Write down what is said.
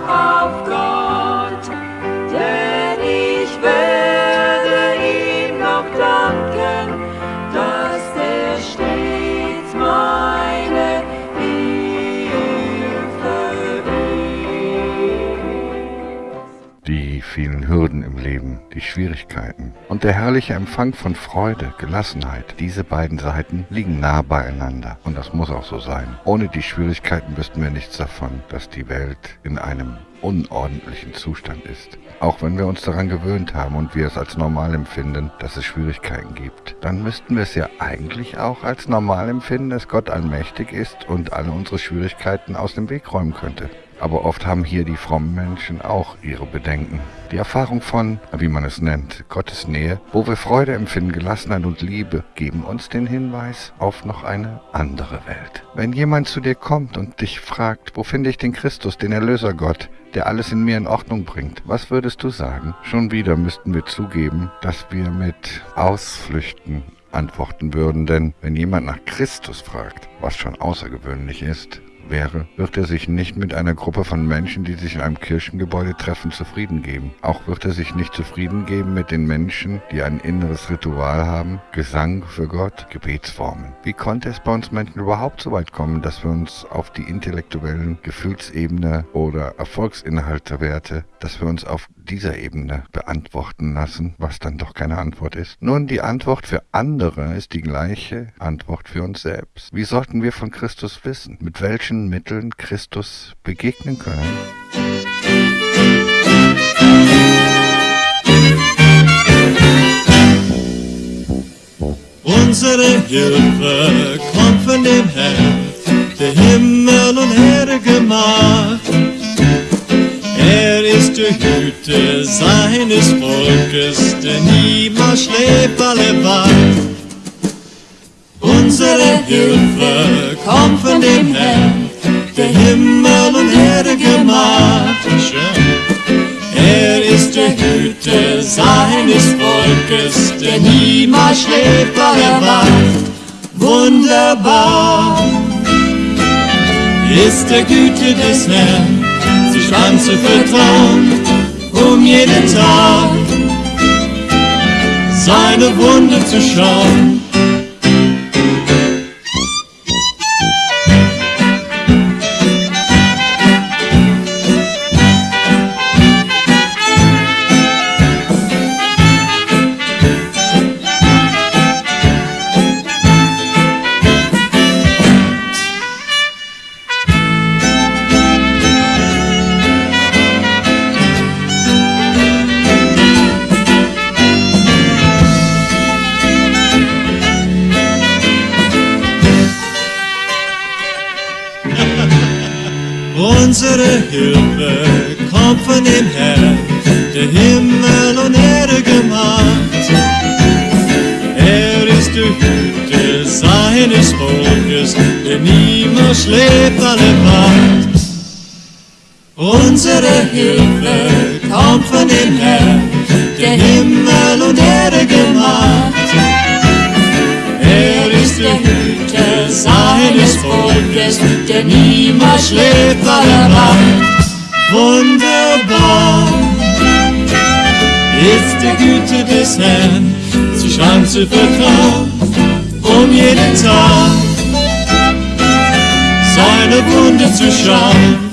of God. Vielen Hürden im Leben, die Schwierigkeiten und der herrliche Empfang von Freude, Gelassenheit. Diese beiden Seiten liegen nah beieinander und das muss auch so sein. Ohne die Schwierigkeiten wüssten wir nichts davon, dass die Welt in einem unordentlichen Zustand ist. Auch wenn wir uns daran gewöhnt haben und wir es als normal empfinden, dass es Schwierigkeiten gibt, dann müssten wir es ja eigentlich auch als normal empfinden, dass Gott allmächtig ist und alle unsere Schwierigkeiten aus dem Weg räumen könnte. Aber oft haben hier die frommen Menschen auch ihre Bedenken. Die Erfahrung von, wie man es nennt, Gottes Nähe, wo wir Freude empfinden, Gelassenheit und Liebe, geben uns den Hinweis auf noch eine andere Welt. Wenn jemand zu dir kommt und dich fragt, wo finde ich den Christus, den Erlöser Gott, der alles in mir in Ordnung bringt, was würdest du sagen? Schon wieder müssten wir zugeben, dass wir mit Ausflüchten antworten würden, denn wenn jemand nach Christus fragt, was schon außergewöhnlich ist, wäre, wird er sich nicht mit einer Gruppe von Menschen, die sich in einem Kirchengebäude treffen, zufrieden geben. Auch wird er sich nicht zufrieden geben mit den Menschen, die ein inneres Ritual haben, Gesang für Gott, Gebetsformen. Wie konnte es bei uns Menschen überhaupt so weit kommen, dass wir uns auf die intellektuellen Gefühlsebene oder Erfolgsinhaltewerte, dass wir uns auf dieser Ebene beantworten lassen, was dann doch keine Antwort ist? Nun, die Antwort für andere ist die gleiche Antwort für uns selbst. Wie sollten wir von Christus wissen? Mit welchen Mitteln Christus begegnen können? Unsere Hilfe kommt von dem Herrn, der Himmel und Erde gemacht. Hüter seines Volkes, der niemals schläft, alle wacht. Unsere Hilfe kommt von dem Herrn, der Himmel und Erde gemacht. Er ist der Hüter seines Volkes, der niemals schläft, weil er wacht. Wunderbar ist der Güte des Herrn, sich anzuvertrauen, um jeden Tag seine Wunder zu schauen. Unsere Hilfe kommt von dem Herrn, der Himmel und Erde gemacht. Er ist der Hüter seines Volkes, der niemals schläft, alle wacht. Unsere Hilfe kommt von dem Herrn, der Himmel und Erde gemacht. Seines Volkes, der niemals schläft, weil er wacht. Wunderbar ist der Güte des Herrn, sich anzuvertrauen, um jeden Tag seine Wunder zu schauen.